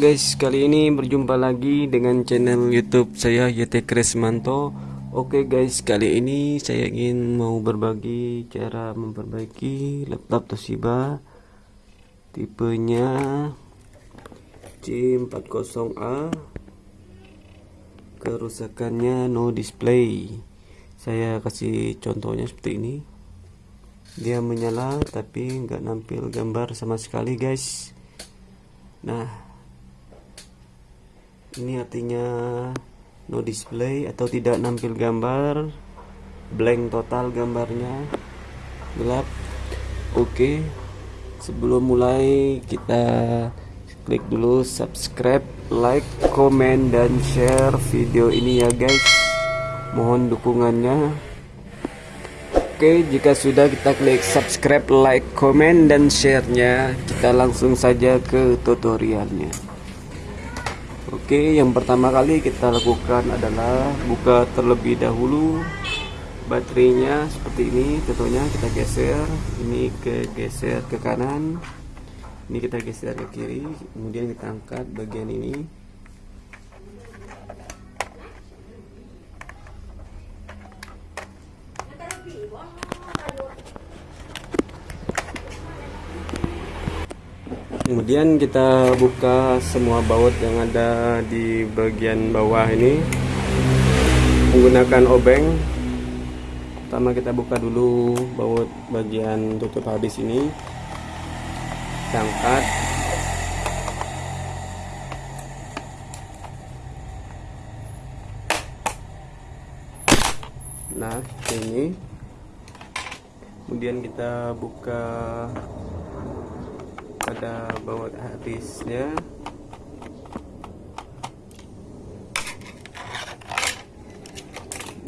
Guys, kali ini berjumpa lagi dengan channel YouTube saya YT Kresmanto. Oke guys, kali ini saya ingin mau berbagi cara memperbaiki laptop Toshiba tipenya C40A. Kerusakannya no display. Saya kasih contohnya seperti ini. Dia menyala tapi nggak nampil gambar sama sekali guys. Nah, ini artinya no display atau tidak nampil gambar. Blank total gambarnya. Gelap. Oke. Sebelum mulai kita klik dulu subscribe like comment dan share video ini ya guys. Mohon dukungannya. Oke jika sudah kita klik subscribe like comment dan sharenya kita langsung saja ke tutorialnya Oke, yang pertama kali kita lakukan adalah buka terlebih dahulu baterainya seperti ini. Tentunya kita geser, ini ke geser ke kanan, ini kita geser ke kiri, kemudian kita angkat bagian ini. Kemudian kita buka semua baut yang ada di bagian bawah ini. Menggunakan obeng. Pertama kita buka dulu baut bagian tutup habis ini. Kita nah ini. Kemudian kita buka pada baut habisnya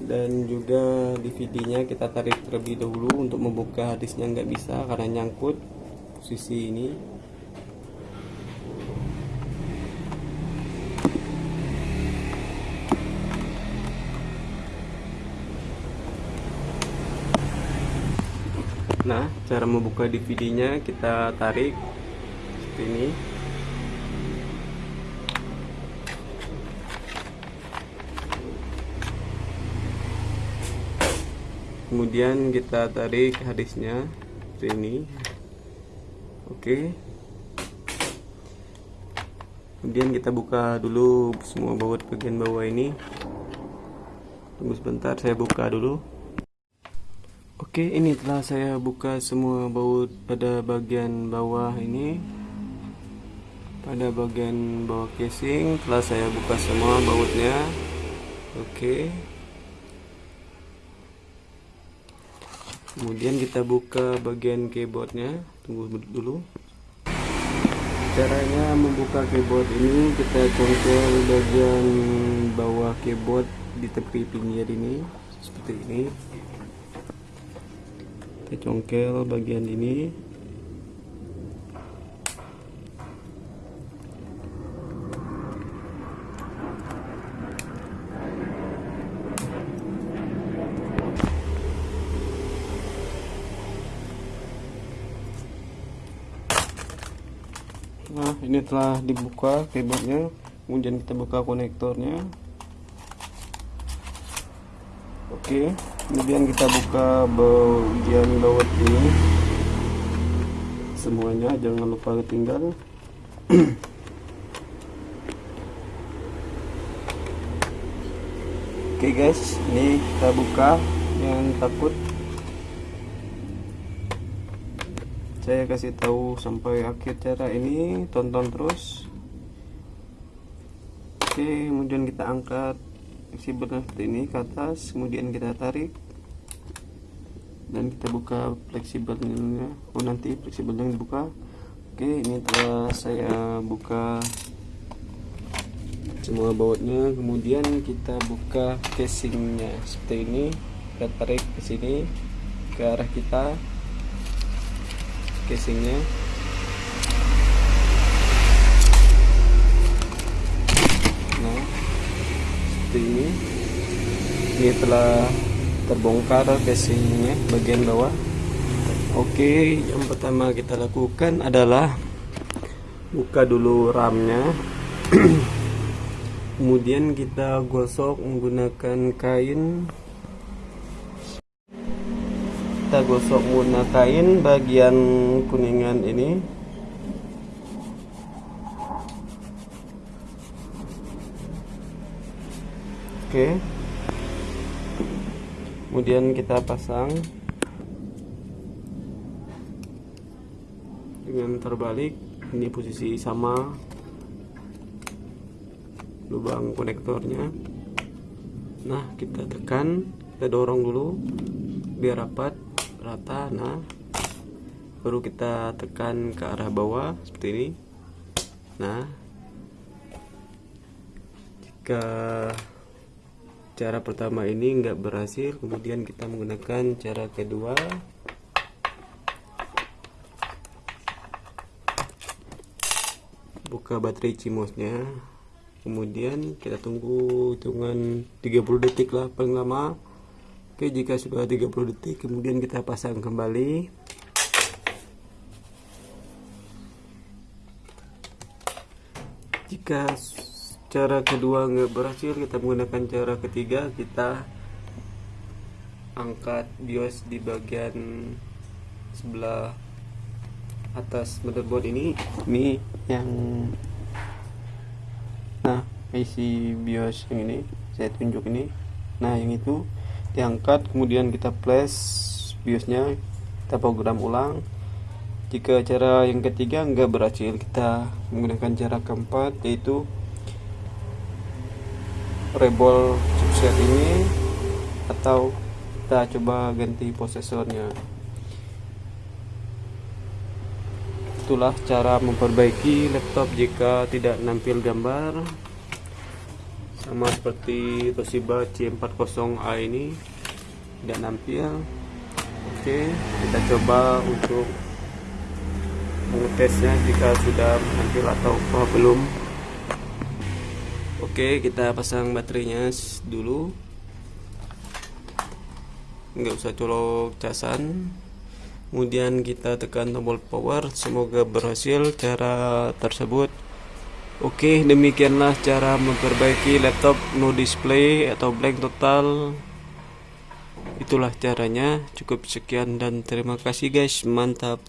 dan juga DVD-nya kita tarik terlebih dahulu untuk membuka hadisnya nggak bisa karena nyangkut posisi ini. Nah, cara membuka DVD-nya kita tarik seperti ini. Kemudian kita tarik hadisnya seperti ini. Oke. Kemudian kita buka dulu semua baut bagian bawah ini. Tunggu sebentar saya buka dulu. Oke ini telah saya buka semua baut pada bagian bawah ini pada bagian bawah casing telah saya buka semua bautnya. Oke. Kemudian kita buka bagian keyboardnya. Tunggu dulu. Caranya membuka keyboard ini kita congkel bagian bawah keyboard di tepi pinggir ini seperti ini. Kita congkel bagian ini nah ini telah dibuka keyboardnya kemudian kita buka konektornya. Oke kemudian kita buka bagian baut ini. Semuanya jangan lupa ketinggal oke guys ini kita buka. Yang takut saya kasih tahu sampai akhir cara ini tonton terus. Oke kemudian kita angkat fleksibelnya seperti ini ke atas kemudian kita tarik. Dan kita buka fleksibelnya oh nanti fleksibelnya dibuka. Oke ini telah saya buka semua bautnya. Kemudian kita buka casingnya seperti ini. Kita tarik ke sini ke arah kita casingnya. Nah seperti ini. Ini telah terbongkar casingnya bagian bawah. Oke yang pertama kita lakukan adalah buka dulu ramnya. Kemudian kita gosok menggunakan kain kita gosok menggunakan bagian kuningan ini. Oke. Kemudian kita pasang dengan terbalik. Ini posisi sama lubang konektornya. Nah kita tekan kita dorong dulu biar rapat rata nah. Baru kita tekan ke arah bawah seperti ini. Nah. Jika cara pertama ini nggak berhasil kemudian kita menggunakan cara kedua. Buka baterai cimosnya. Kemudian kita tunggu hitungan 30 detik lah paling lama oke jika sudah 30 detik kemudian kita pasang kembali. Jika cara kedua nggak berhasil kita menggunakan cara ketiga. Kita angkat bios di bagian sebelah atas motherboard ini. Ini yang nah isi bios yang ini saya tunjuk ini. Nah yang itu diangkat kemudian kita flash biosnya kita program ulang. Jika cara yang ketiga nggak berhasil kita menggunakan cara keempat yaitu rebol chipset ini atau kita coba ganti prosesornya itulah cara memperbaiki laptop jika tidak nampil gambar sama seperti Toshiba C40A ini tidak nampil. Oke kita coba untuk mengetesnya jika sudah nampil atau belum. Oke kita pasang baterainya dulu. Nggak usah colok casan. Kemudian kita tekan tombol power. Semoga berhasil cara tersebut Oke demikianlah cara memperbaiki laptop no display atau blank total. Itulah caranya. Cukup sekian dan terima kasih guys. Mantap